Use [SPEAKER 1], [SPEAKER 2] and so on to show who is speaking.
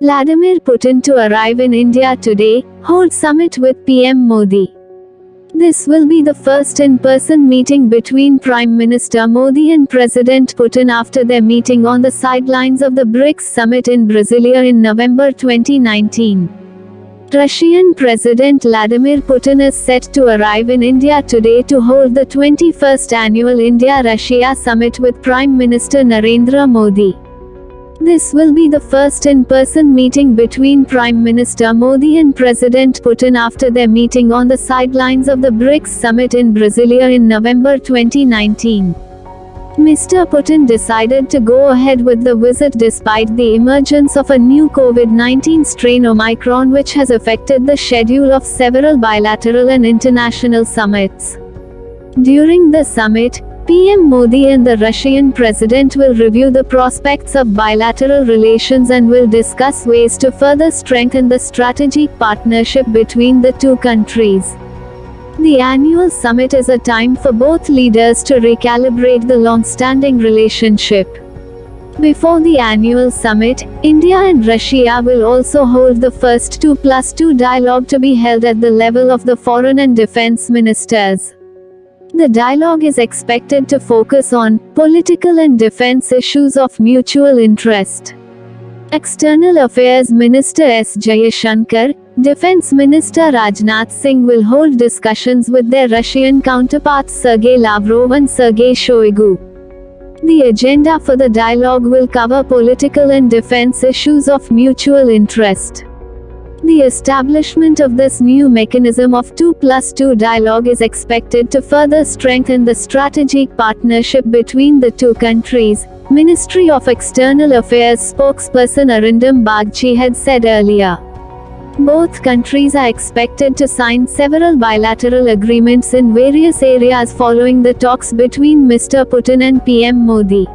[SPEAKER 1] Vladimir Putin to arrive in India today, hold summit with PM Modi. This will be the first in-person meeting between Prime Minister Modi and President Putin after their meeting on the sidelines of the BRICS summit in Brasilia in November 2019. Russian President Vladimir Putin is set to arrive in India today to hold the 21st annual India-Russia summit with Prime Minister Narendra Modi. This will be the first in-person meeting between Prime Minister Modi and President Putin after their meeting on the sidelines of the BRICS summit in Brasilia in November 2019. Mr. Putin decided to go ahead with the visit despite the emergence of a new COVID-19 strain Omicron which has affected the schedule of several bilateral and international summits. During the summit, PM Modi and the Russian president will review the prospects of bilateral relations and will discuss ways to further strengthen the strategic partnership between the two countries. The annual summit is a time for both leaders to recalibrate the long-standing relationship. Before the annual summit, India and Russia will also hold the first 2 plus 2 dialogue to be held at the level of the foreign and defense ministers. The dialogue is expected to focus on political and defense issues of mutual interest. External Affairs Minister S. Jaishankar, Defense Minister Rajnath Singh will hold discussions with their Russian counterparts Sergei Lavrov and Sergei Shoigu. The agenda for the dialogue will cover political and defense issues of mutual interest. The establishment of this new mechanism of 2 plus 2 dialogue is expected to further strengthen the strategic partnership between the two countries, Ministry of External Affairs spokesperson Arindam Bagchi had said earlier. Both countries are expected to sign several bilateral agreements in various areas following the talks between Mr. Putin and PM Modi.